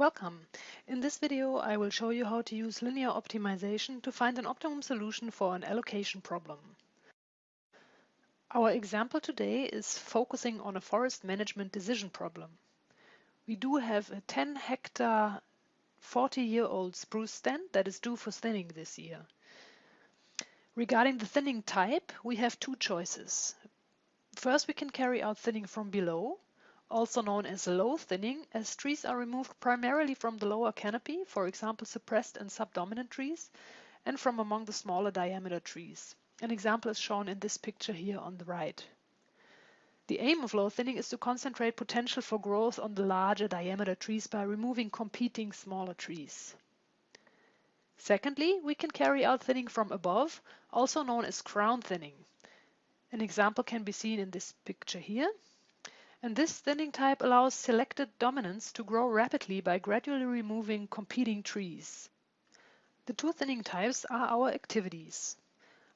Welcome! In this video I will show you how to use linear optimization to find an optimum solution for an allocation problem. Our example today is focusing on a forest management decision problem. We do have a 10 hectare 40 year old spruce stand that is due for thinning this year. Regarding the thinning type, we have two choices. First, we can carry out thinning from below, also known as low thinning, as trees are removed primarily from the lower canopy, for example suppressed and subdominant trees, and from among the smaller diameter trees. An example is shown in this picture here on the right. The aim of low thinning is to concentrate potential for growth on the larger diameter trees by removing competing smaller trees. Secondly, we can carry out thinning from above, also known as crown thinning. An example can be seen in this picture here and this thinning type allows selected dominants to grow rapidly by gradually removing competing trees. The two thinning types are our activities.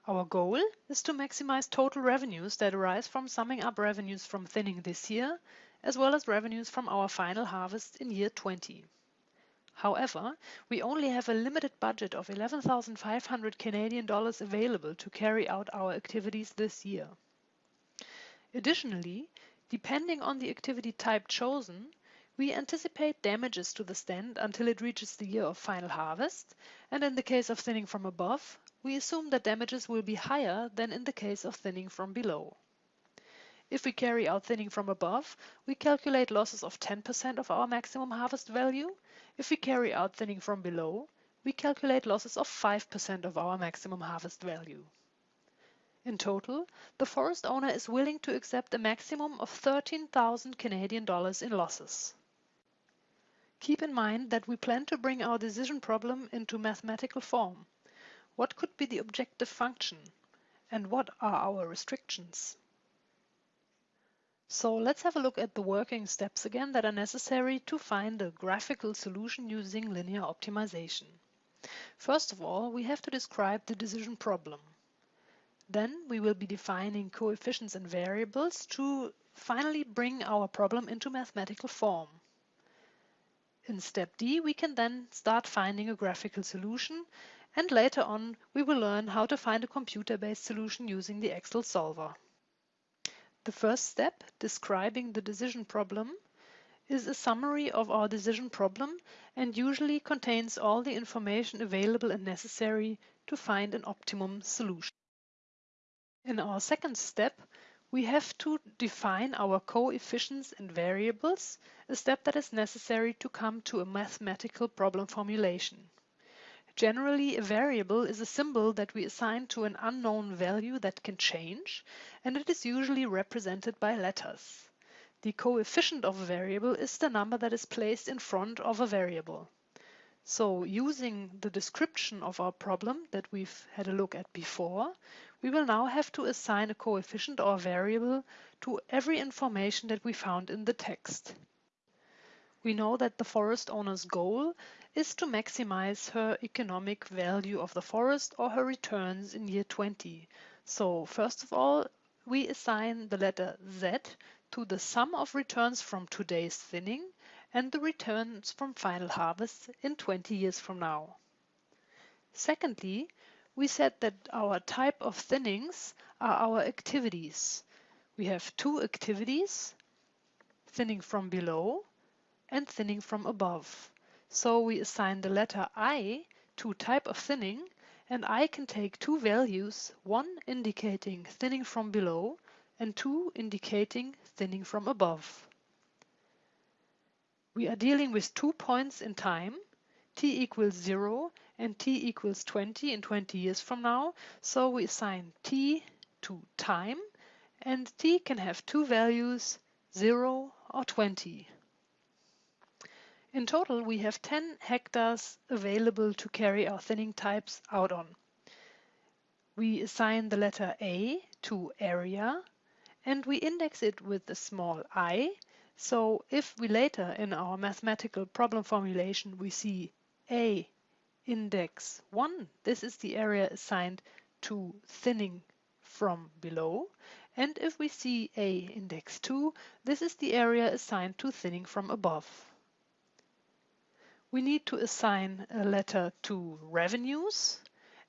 Our goal is to maximize total revenues that arise from summing up revenues from thinning this year, as well as revenues from our final harvest in year 20. However, we only have a limited budget of 11,500 Canadian dollars available to carry out our activities this year. Additionally, Depending on the activity type chosen, we anticipate damages to the stand until it reaches the year of final harvest, and in the case of thinning from above, we assume that damages will be higher than in the case of thinning from below. If we carry out thinning from above, we calculate losses of 10% of our maximum harvest value. If we carry out thinning from below, we calculate losses of 5% of our maximum harvest value. In total, the forest owner is willing to accept a maximum of 13,000 Canadian dollars in losses. Keep in mind that we plan to bring our decision problem into mathematical form. What could be the objective function? And what are our restrictions? So let's have a look at the working steps again that are necessary to find a graphical solution using linear optimization. First of all, we have to describe the decision problem. Then we will be defining coefficients and variables to finally bring our problem into mathematical form. In step D, we can then start finding a graphical solution and later on we will learn how to find a computer-based solution using the Excel solver. The first step, describing the decision problem, is a summary of our decision problem and usually contains all the information available and necessary to find an optimum solution. In our second step, we have to define our coefficients and variables, a step that is necessary to come to a mathematical problem formulation. Generally, a variable is a symbol that we assign to an unknown value that can change, and it is usually represented by letters. The coefficient of a variable is the number that is placed in front of a variable. So using the description of our problem that we've had a look at before, we will now have to assign a coefficient or variable to every information that we found in the text. We know that the forest owner's goal is to maximize her economic value of the forest or her returns in year 20. So first of all, we assign the letter Z to the sum of returns from today's thinning and the returns from final harvest in 20 years from now. Secondly, we said that our type of thinnings are our activities. We have two activities, thinning from below and thinning from above. So we assign the letter I to type of thinning and I can take two values, one indicating thinning from below and two indicating thinning from above. We are dealing with two points in time, t equals 0 and t equals 20 in 20 years from now. So we assign t to time and t can have two values, 0 or 20. In total, we have 10 hectares available to carry our thinning types out on. We assign the letter A to area and we index it with the small i. So if we later in our mathematical problem formulation we see A index 1, this is the area assigned to thinning from below. And if we see A index 2, this is the area assigned to thinning from above. we need to assign a letter to revenues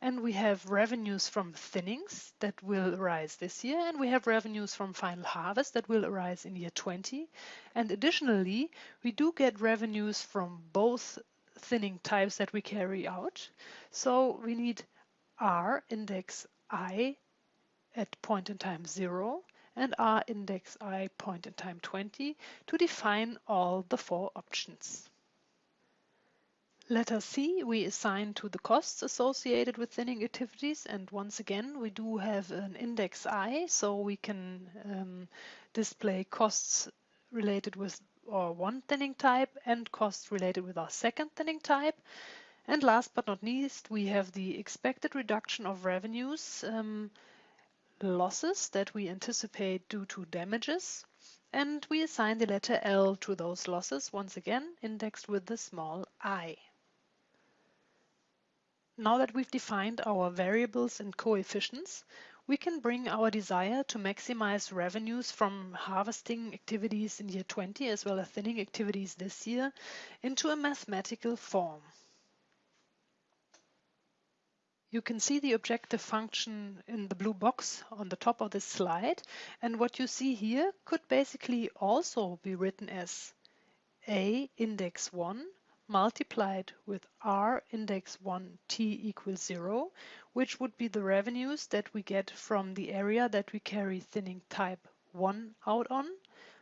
and we have revenues from thinnings that will arise this year and we have revenues from final harvest that will arise in year 20 and additionally we do get revenues from both thinning types that we carry out so we need r index i at point in time 0 and r index i point in time 20 to define all the four options. Letter C we assign to the costs associated with thinning activities and once again we do have an index I so we can um, display costs related with our one thinning type and costs related with our second thinning type. And last but not least we have the expected reduction of revenues, um, losses that we anticipate due to damages and we assign the letter L to those losses once again indexed with the small i. Now that we've defined our variables and coefficients, we can bring our desire to maximize revenues from harvesting activities in year 20 as well as thinning activities this year into a mathematical form. You can see the objective function in the blue box on the top of this slide and what you see here could basically also be written as a index 1 multiplied with r index 1 t equals 0, which would be the revenues that we get from the area that we carry thinning type 1 out on,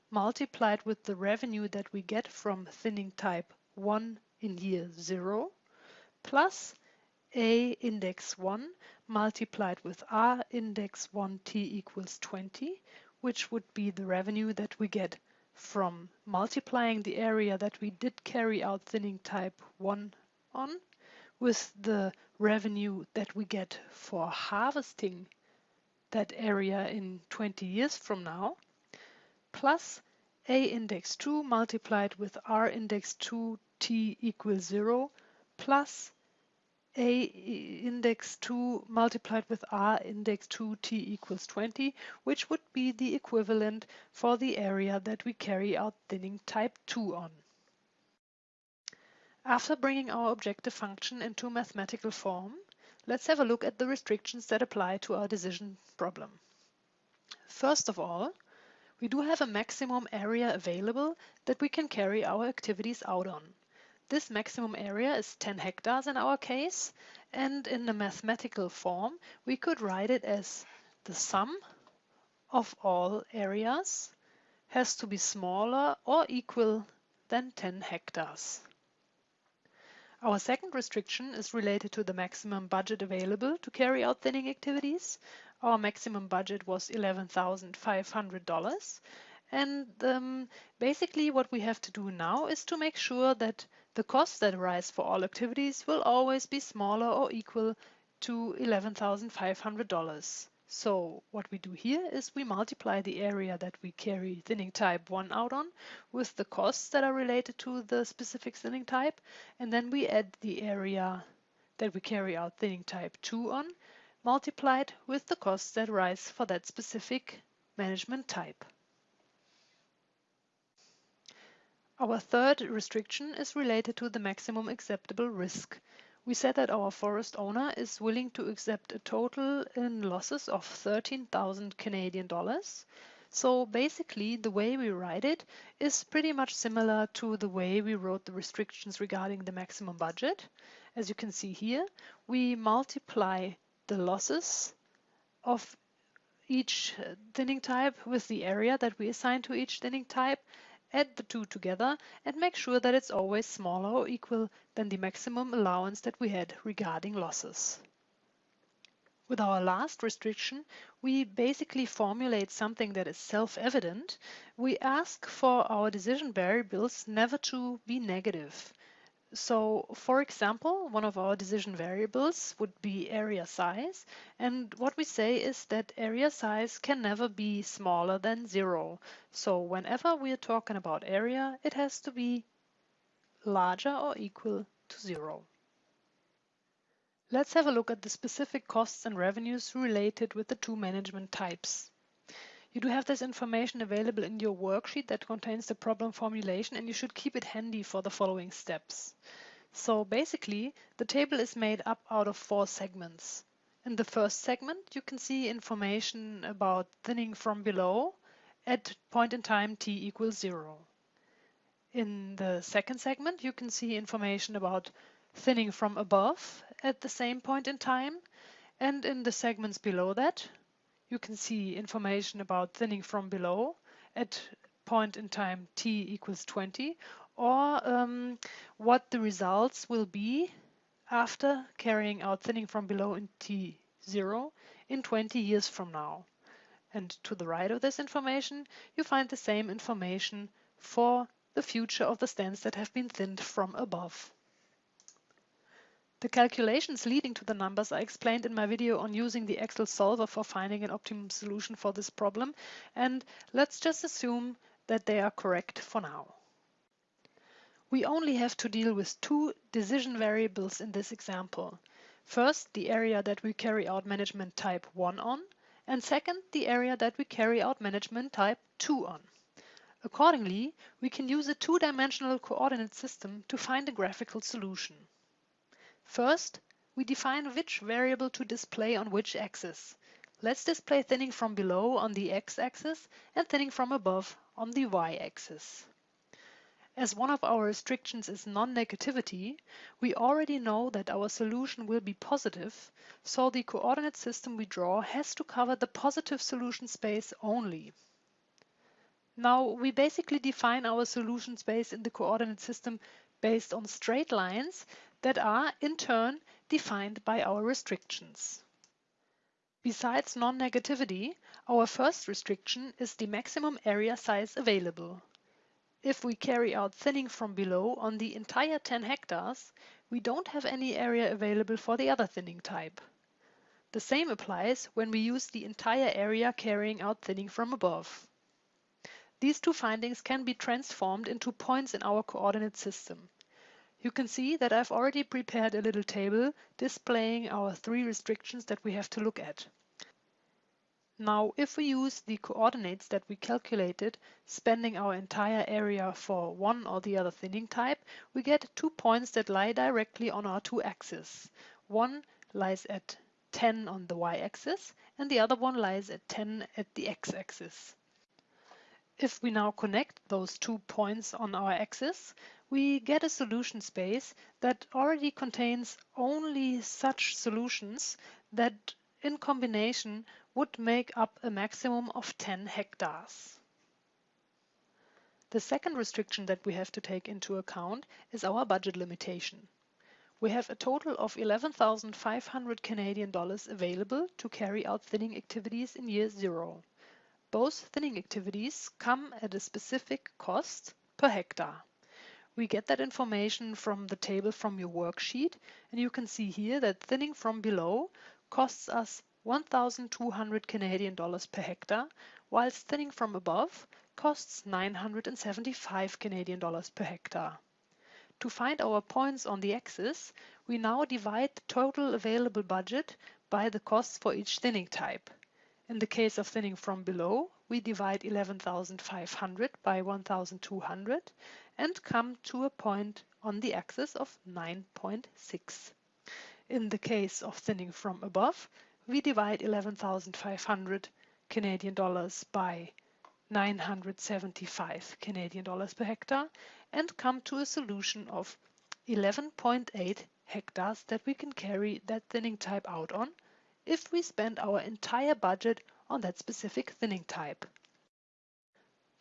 multiplied with the revenue that we get from thinning type 1 in year 0, plus a index 1 multiplied with r index 1 t equals 20, which would be the revenue that we get from multiplying the area that we did carry out thinning type 1 on with the revenue that we get for harvesting that area in 20 years from now, plus a index 2 multiplied with r index 2 t equals 0, plus a index 2 multiplied with r index 2 t equals 20, which would be the equivalent for the area that we carry out thinning type 2 on. After bringing our objective function into mathematical form, let's have a look at the restrictions that apply to our decision problem. First of all, we do have a maximum area available that we can carry our activities out on. This maximum area is 10 hectares in our case, and in the mathematical form, we could write it as the sum of all areas has to be smaller or equal than 10 hectares. Our second restriction is related to the maximum budget available to carry out thinning activities. Our maximum budget was $11,500 and um, basically what we have to do now is to make sure that the costs that arise for all activities will always be smaller or equal to $11,500. So what we do here is we multiply the area that we carry thinning type 1 out on with the costs that are related to the specific thinning type and then we add the area that we carry out thinning type 2 on multiplied with the costs that arise for that specific management type. Our third restriction is related to the maximum acceptable risk. We said that our forest owner is willing to accept a total in losses of 13,000 Canadian dollars. So basically the way we write it is pretty much similar to the way we wrote the restrictions regarding the maximum budget. As you can see here, we multiply the losses of each uh, thinning type with the area that we assign to each thinning type add the two together and make sure that it's always smaller or equal than the maximum allowance that we had regarding losses. With our last restriction, we basically formulate something that is self-evident. We ask for our decision variables never to be negative. So for example, one of our decision variables would be area size. And what we say is that area size can never be smaller than zero. So whenever we are talking about area, it has to be larger or equal to zero. Let's have a look at the specific costs and revenues related with the two management types. You do have this information available in your worksheet that contains the problem formulation and you should keep it handy for the following steps. So basically, the table is made up out of four segments. In the first segment, you can see information about thinning from below at point in time t equals zero. In the second segment, you can see information about thinning from above at the same point in time. And in the segments below that, you can see information about thinning from below at point in time t equals 20 or um, what the results will be after carrying out thinning from below in T0 in 20 years from now. And to the right of this information, you find the same information for the future of the stands that have been thinned from above. The calculations leading to the numbers I explained in my video on using the Excel solver for finding an optimum solution for this problem. And let's just assume that they are correct for now. We only have to deal with two decision variables in this example. First, the area that we carry out management type 1 on, and second, the area that we carry out management type 2 on. Accordingly, we can use a two-dimensional coordinate system to find a graphical solution. First, we define which variable to display on which axis. Let's display thinning from below on the x-axis and thinning from above on the y-axis. As one of our restrictions is non-negativity, we already know that our solution will be positive, so the coordinate system we draw has to cover the positive solution space only. Now, we basically define our solution space in the coordinate system based on straight lines that are, in turn, defined by our restrictions. Besides non-negativity, our first restriction is the maximum area size available. If we carry out thinning from below on the entire 10 hectares, we don't have any area available for the other thinning type. The same applies when we use the entire area carrying out thinning from above. These two findings can be transformed into points in our coordinate system. You can see that I've already prepared a little table displaying our three restrictions that we have to look at. Now, if we use the coordinates that we calculated, spanning our entire area for one or the other thinning type, we get two points that lie directly on our two axes. One lies at 10 on the y-axis and the other one lies at 10 at the x-axis. If we now connect those two points on our axis, we get a solution space that already contains only such solutions that in combination would make up a maximum of 10 hectares. The second restriction that we have to take into account is our budget limitation. We have a total of 11,500 Canadian dollars available to carry out thinning activities in year zero. Both thinning activities come at a specific cost per hectare. We get that information from the table from your worksheet and you can see here that thinning from below costs us 1,200 Canadian dollars per hectare, whilst thinning from above costs 975 Canadian dollars per hectare. To find our points on the axis, we now divide the total available budget by the costs for each thinning type. In the case of thinning from below, we divide 11,500 by 1,200 and come to a point on the axis of 9.6. In the case of thinning from above, we divide 11,500 Canadian dollars by 975 Canadian dollars per hectare and come to a solution of 11.8 hectares that we can carry that thinning type out on if we spend our entire budget on that specific thinning type.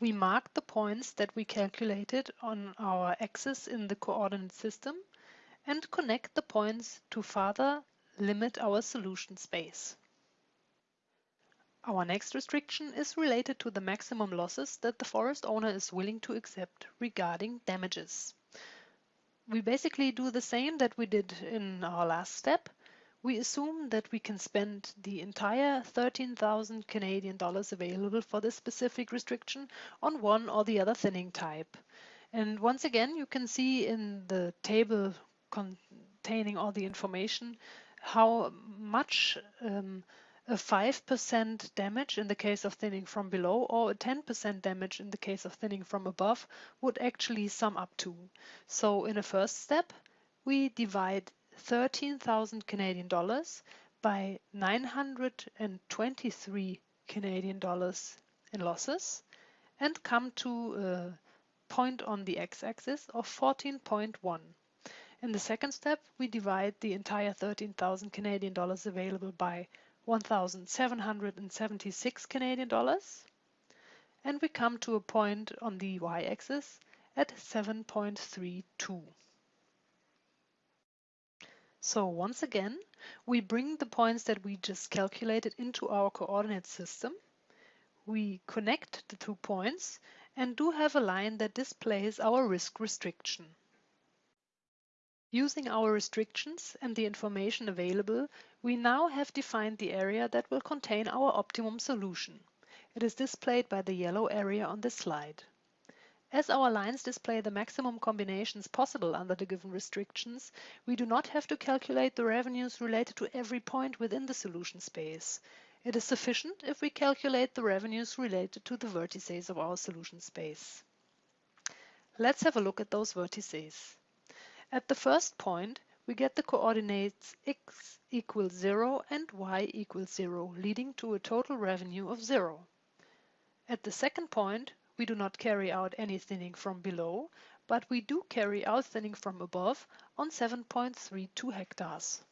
We mark the points that we calculated on our axis in the coordinate system and connect the points to further limit our solution space. Our next restriction is related to the maximum losses that the forest owner is willing to accept regarding damages. We basically do the same that we did in our last step. We assume that we can spend the entire 13,000 Canadian dollars available for this specific restriction on one or the other thinning type. And once again, you can see in the table containing all the information how much um, a 5% damage in the case of thinning from below or a 10% damage in the case of thinning from above would actually sum up to. So in a first step, we divide 13,000 Canadian dollars by 923 Canadian dollars in losses and come to a point on the x-axis of 14.1. In the second step, we divide the entire 13,000 Canadian dollars available by 1,776 Canadian dollars and we come to a point on the y-axis at 7.32. So once again, we bring the points that we just calculated into our coordinate system. We connect the two points and do have a line that displays our risk restriction. Using our restrictions and the information available, we now have defined the area that will contain our optimum solution. It is displayed by the yellow area on this slide. As our lines display the maximum combinations possible under the given restrictions, we do not have to calculate the revenues related to every point within the solution space. It is sufficient if we calculate the revenues related to the vertices of our solution space. Let's have a look at those vertices. At the first point, we get the coordinates x equals 0 and y equals 0, leading to a total revenue of 0. At the second point, we do not carry out any thinning from below, but we do carry out thinning from above on 7.32 hectares.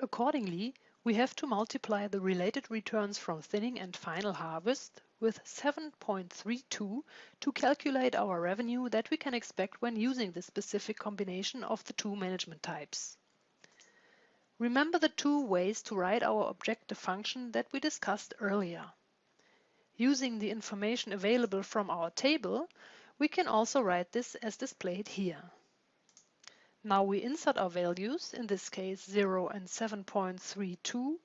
Accordingly, we have to multiply the related returns from thinning and final harvest with 7.32 to calculate our revenue that we can expect when using the specific combination of the two management types. Remember the two ways to write our objective function that we discussed earlier. Using the information available from our table, we can also write this as displayed here. Now we insert our values, in this case 0 and 7.32,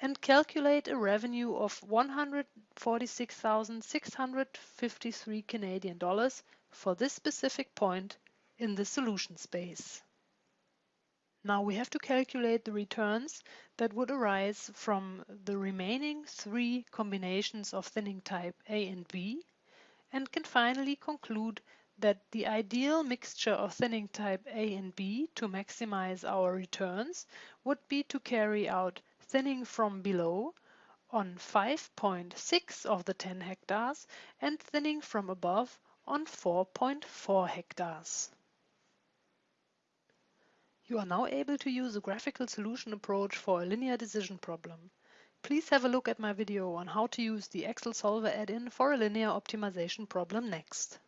and calculate a revenue of 146,653 Canadian dollars for this specific point in the solution space. Now we have to calculate the returns that would arise from the remaining three combinations of thinning type A and B and can finally conclude that the ideal mixture of thinning type A and B to maximize our returns would be to carry out thinning from below on 5.6 of the 10 hectares and thinning from above on 4.4 hectares. You are now able to use a graphical solution approach for a linear decision problem. Please have a look at my video on how to use the Excel Solver add-in for a linear optimization problem next.